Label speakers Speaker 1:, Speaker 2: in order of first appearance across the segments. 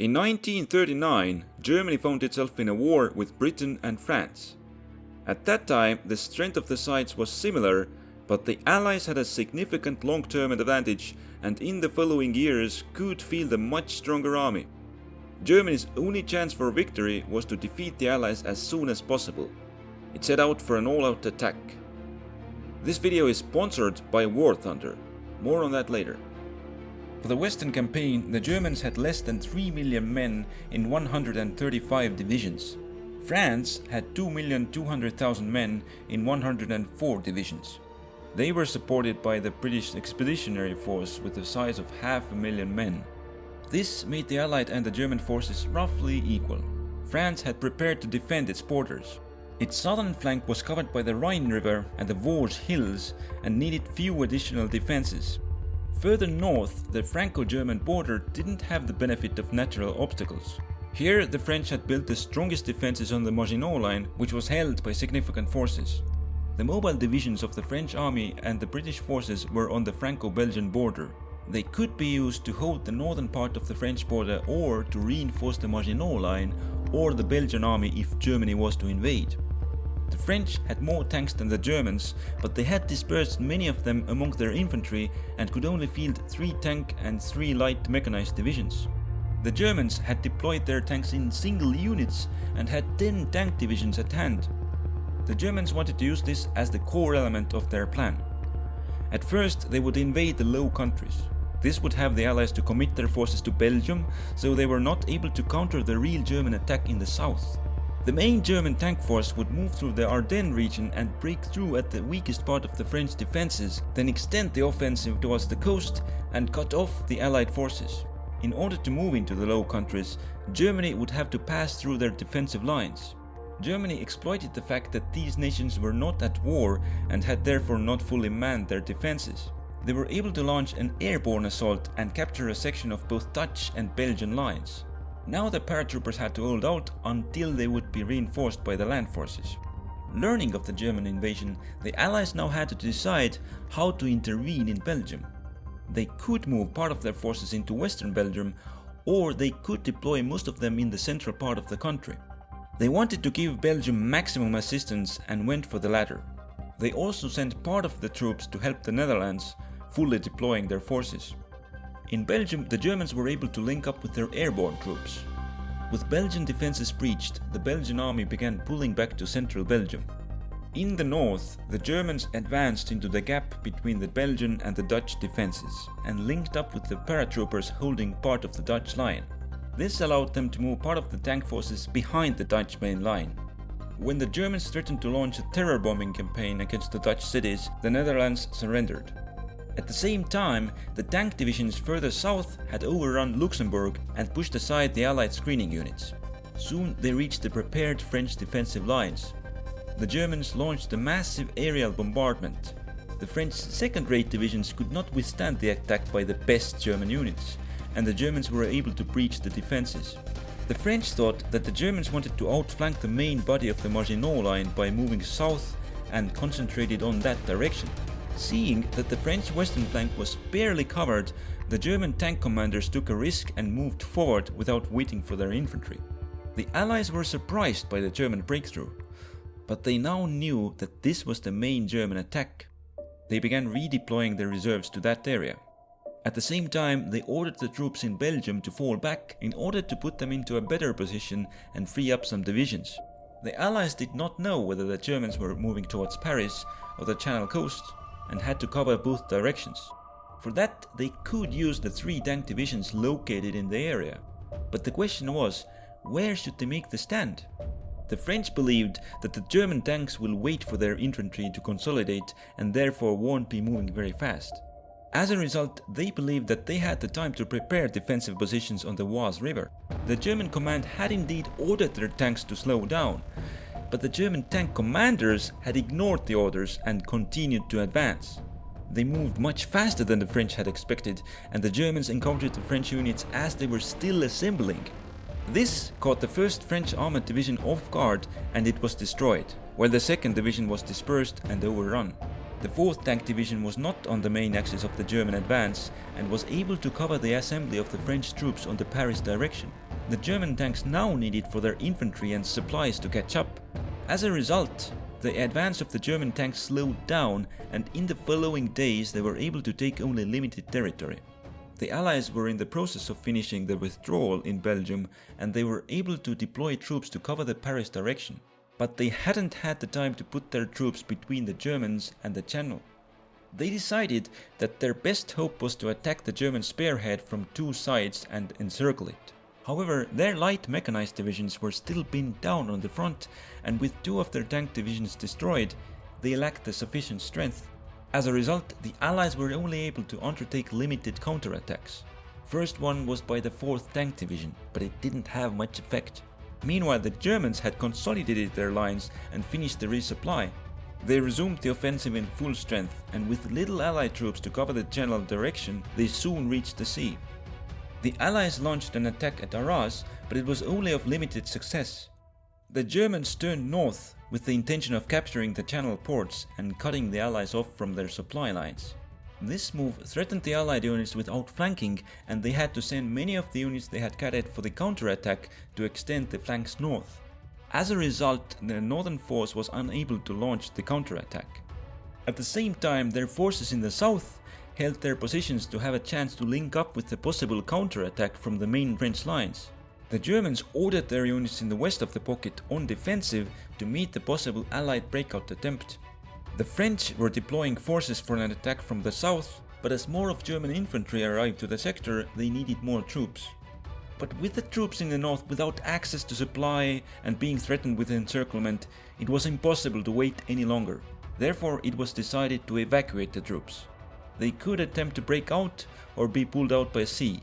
Speaker 1: In 1939, Germany found itself in a war with Britain and France. At that time, the strength of the sides was similar, but the Allies had a significant long-term advantage and in the following years could field a much stronger army. Germany's only chance for victory was to defeat the Allies as soon as possible. It set out for an all-out attack. This video is sponsored by War Thunder. More on that later. For the Western campaign, the Germans had less than 3 million men in 135 divisions. France had 2,200,000 men in 104 divisions. They were supported by the British Expeditionary Force with a size of half a million men. This made the Allied and the German forces roughly equal. France had prepared to defend its borders. Its southern flank was covered by the Rhine River and the Vosges Hills and needed few additional defenses. Further north, the Franco-German border didn't have the benefit of natural obstacles. Here, the French had built the strongest defenses on the Maginot Line, which was held by significant forces. The mobile divisions of the French army and the British forces were on the Franco-Belgian border. They could be used to hold the northern part of the French border or to reinforce the Maginot Line or the Belgian army if Germany was to invade. The French had more tanks than the Germans, but they had dispersed many of them among their infantry and could only field 3 tank and 3 light mechanized divisions. The Germans had deployed their tanks in single units and had 10 tank divisions at hand. The Germans wanted to use this as the core element of their plan. At first they would invade the Low Countries. This would have the Allies to commit their forces to Belgium, so they were not able to counter the real German attack in the south. The main German tank force would move through the Ardennes region and break through at the weakest part of the French defences, then extend the offensive towards the coast and cut off the Allied forces. In order to move into the Low Countries, Germany would have to pass through their defensive lines. Germany exploited the fact that these nations were not at war and had therefore not fully manned their defences. They were able to launch an airborne assault and capture a section of both Dutch and Belgian lines. Now the paratroopers had to hold out until they would be reinforced by the land forces. Learning of the German invasion, the Allies now had to decide how to intervene in Belgium. They could move part of their forces into western Belgium or they could deploy most of them in the central part of the country. They wanted to give Belgium maximum assistance and went for the latter. They also sent part of the troops to help the Netherlands, fully deploying their forces. In Belgium, the Germans were able to link up with their airborne troops. With Belgian defences breached, the Belgian army began pulling back to central Belgium. In the north, the Germans advanced into the gap between the Belgian and the Dutch defences and linked up with the paratroopers holding part of the Dutch line. This allowed them to move part of the tank forces behind the Dutch main line. When the Germans threatened to launch a terror bombing campaign against the Dutch cities, the Netherlands surrendered. At the same time, the tank divisions further south had overrun Luxembourg and pushed aside the Allied screening units. Soon they reached the prepared French defensive lines. The Germans launched a massive aerial bombardment. The French second-rate divisions could not withstand the attack by the best German units, and the Germans were able to breach the defenses. The French thought that the Germans wanted to outflank the main body of the Maginot Line by moving south and concentrated on that direction. Seeing that the French western flank was barely covered, the German tank commanders took a risk and moved forward without waiting for their infantry. The Allies were surprised by the German breakthrough, but they now knew that this was the main German attack. They began redeploying their reserves to that area. At the same time, they ordered the troops in Belgium to fall back in order to put them into a better position and free up some divisions. The Allies did not know whether the Germans were moving towards Paris or the Channel coast and had to cover both directions. For that, they could use the three tank divisions located in the area. But the question was, where should they make the stand? The French believed that the German tanks will wait for their infantry to consolidate and therefore won't be moving very fast. As a result, they believed that they had the time to prepare defensive positions on the Oise River. The German command had indeed ordered their tanks to slow down, but the German tank commanders had ignored the orders and continued to advance. They moved much faster than the French had expected and the Germans encountered the French units as they were still assembling. This caught the 1st French armoured division off guard and it was destroyed, while the 2nd division was dispersed and overrun. The 4th Tank Division was not on the main axis of the German advance and was able to cover the assembly of the French troops on the Paris direction. The German tanks now needed for their infantry and supplies to catch up. As a result, the advance of the German tanks slowed down and in the following days they were able to take only limited territory. The Allies were in the process of finishing the withdrawal in Belgium and they were able to deploy troops to cover the Paris direction. But they hadn't had the time to put their troops between the Germans and the Channel. They decided that their best hope was to attack the German spearhead from two sides and encircle it. However, their light mechanized divisions were still pinned down on the front and with two of their tank divisions destroyed, they lacked the sufficient strength. As a result, the Allies were only able to undertake limited counterattacks. First one was by the 4th Tank Division, but it didn't have much effect. Meanwhile, the Germans had consolidated their lines and finished the resupply. They resumed the offensive in full strength, and with little Allied troops to cover the general direction, they soon reached the sea. The Allies launched an attack at Arras, but it was only of limited success. The Germans turned north with the intention of capturing the channel ports and cutting the Allies off from their supply lines. This move threatened the Allied units with outflanking and they had to send many of the units they had carried for the counterattack to extend the flanks north. As a result, the northern force was unable to launch the counterattack. At the same time, their forces in the south held their positions to have a chance to link up with the possible counterattack from the main French lines. The Germans ordered their units in the west of the pocket on defensive to meet the possible allied breakout attempt. The French were deploying forces for an attack from the south, but as more of German infantry arrived to the sector, they needed more troops. But with the troops in the north without access to supply and being threatened with encirclement, it was impossible to wait any longer. Therefore it was decided to evacuate the troops they could attempt to break out or be pulled out by sea.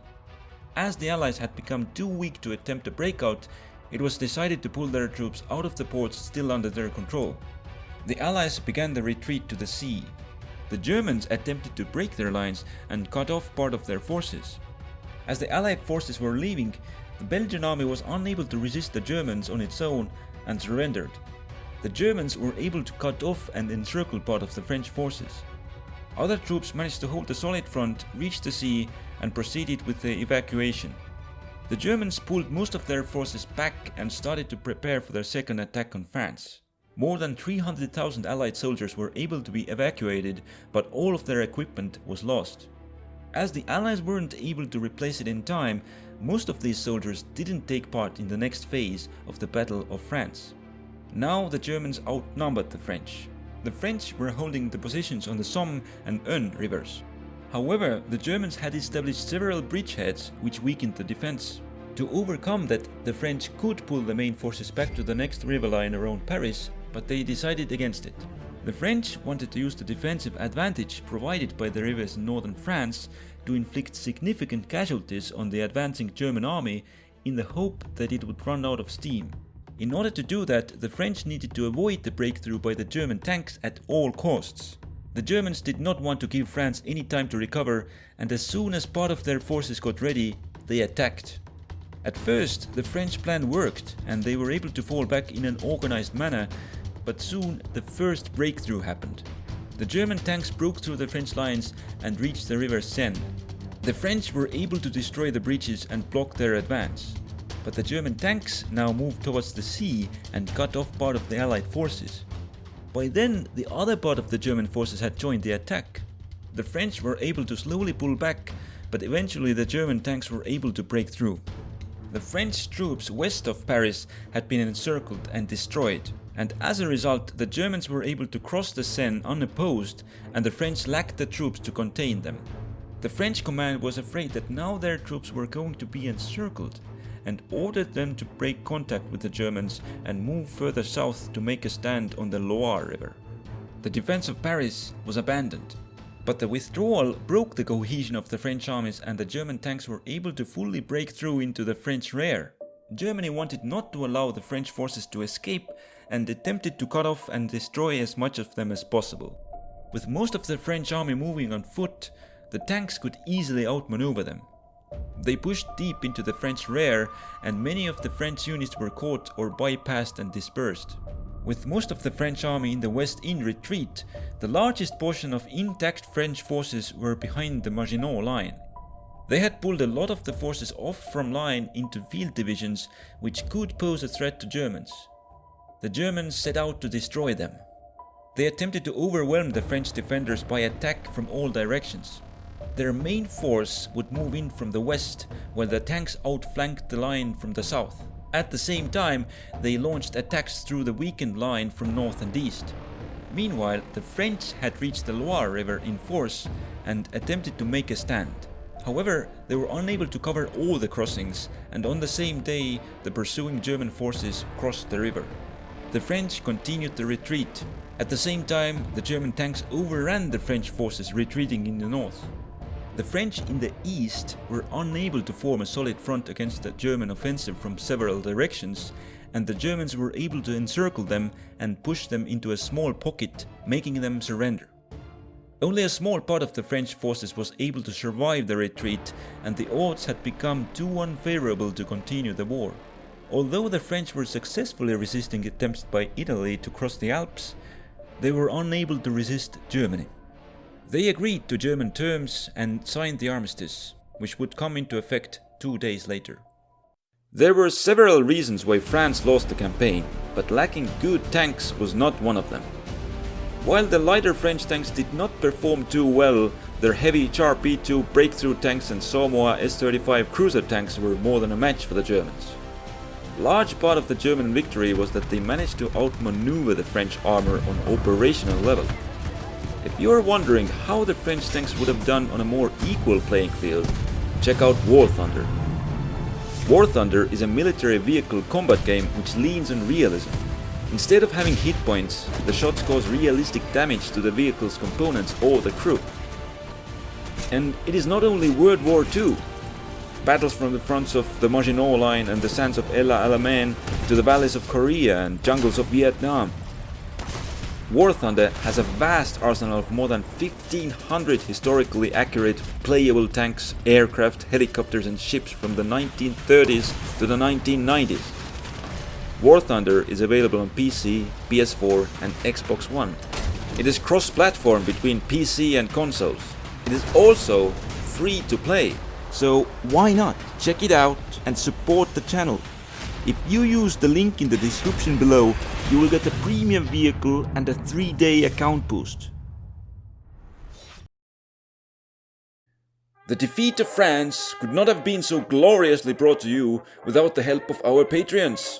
Speaker 1: As the Allies had become too weak to attempt a breakout, it was decided to pull their troops out of the ports still under their control. The Allies began the retreat to the sea. The Germans attempted to break their lines and cut off part of their forces. As the Allied forces were leaving, the Belgian army was unable to resist the Germans on its own and surrendered. The Germans were able to cut off and encircle part of the French forces. Other troops managed to hold a solid front, reach the sea and proceeded with the evacuation. The Germans pulled most of their forces back and started to prepare for their second attack on France. More than 300,000 Allied soldiers were able to be evacuated, but all of their equipment was lost. As the Allies weren't able to replace it in time, most of these soldiers didn't take part in the next phase of the Battle of France. Now the Germans outnumbered the French the French were holding the positions on the Somme and Aisne rivers. However, the Germans had established several bridgeheads which weakened the defense. To overcome that, the French could pull the main forces back to the next river line around Paris, but they decided against it. The French wanted to use the defensive advantage provided by the rivers in northern France to inflict significant casualties on the advancing German army in the hope that it would run out of steam. In order to do that, the French needed to avoid the breakthrough by the German tanks at all costs. The Germans did not want to give France any time to recover and as soon as part of their forces got ready, they attacked. At first, the French plan worked and they were able to fall back in an organized manner, but soon the first breakthrough happened. The German tanks broke through the French lines and reached the river Seine. The French were able to destroy the breaches and block their advance but the German tanks now moved towards the sea and cut off part of the Allied forces. By then, the other part of the German forces had joined the attack. The French were able to slowly pull back, but eventually the German tanks were able to break through. The French troops west of Paris had been encircled and destroyed, and as a result the Germans were able to cross the Seine unopposed and the French lacked the troops to contain them. The French command was afraid that now their troops were going to be encircled and ordered them to break contact with the Germans and move further south to make a stand on the Loire River. The defense of Paris was abandoned, but the withdrawal broke the cohesion of the French armies and the German tanks were able to fully break through into the French rear. Germany wanted not to allow the French forces to escape and attempted to cut off and destroy as much of them as possible. With most of the French army moving on foot, the tanks could easily outmaneuver them. They pushed deep into the French rear and many of the French units were caught or bypassed and dispersed. With most of the French army in the west in retreat, the largest portion of intact French forces were behind the Maginot line. They had pulled a lot of the forces off from line into field divisions which could pose a threat to Germans. The Germans set out to destroy them. They attempted to overwhelm the French defenders by attack from all directions. Their main force would move in from the west while the tanks outflanked the line from the south. At the same time, they launched attacks through the weakened line from north and east. Meanwhile, the French had reached the Loire River in force and attempted to make a stand. However, they were unable to cover all the crossings and on the same day the pursuing German forces crossed the river. The French continued the retreat. At the same time, the German tanks overran the French forces retreating in the north. The French in the east were unable to form a solid front against the German offensive from several directions and the Germans were able to encircle them and push them into a small pocket, making them surrender. Only a small part of the French forces was able to survive the retreat and the odds had become too unfavorable to continue the war. Although the French were successfully resisting attempts by Italy to cross the Alps, they were unable to resist Germany. They agreed to German terms and signed the armistice, which would come into effect two days later. There were several reasons why France lost the campaign, but lacking good tanks was not one of them. While the lighter French tanks did not perform too well, their heavy Char P2 breakthrough tanks and SOMUA S-35 cruiser tanks were more than a match for the Germans. Large part of the German victory was that they managed to outmaneuver the French armor on operational level. If you are wondering how the French tanks would have done on a more equal playing field, check out War Thunder. War Thunder is a military vehicle combat game which leans on realism. Instead of having hit points, the shots cause realistic damage to the vehicle's components or the crew. And it is not only World War II. Battles from the fronts of the Maginot Line and the sands of El Alamein to the valleys of Korea and jungles of Vietnam War Thunder has a vast arsenal of more than 1500 historically accurate playable tanks, aircraft, helicopters and ships from the 1930s to the 1990s. War Thunder is available on PC, PS4 and Xbox One. It is cross-platform between PC and consoles. It is also free to play, so why not check it out and support the channel. If you use the link in the description below, you will get a premium vehicle and a 3-day account boost. The defeat of France could not have been so gloriously brought to you without the help of our Patreons.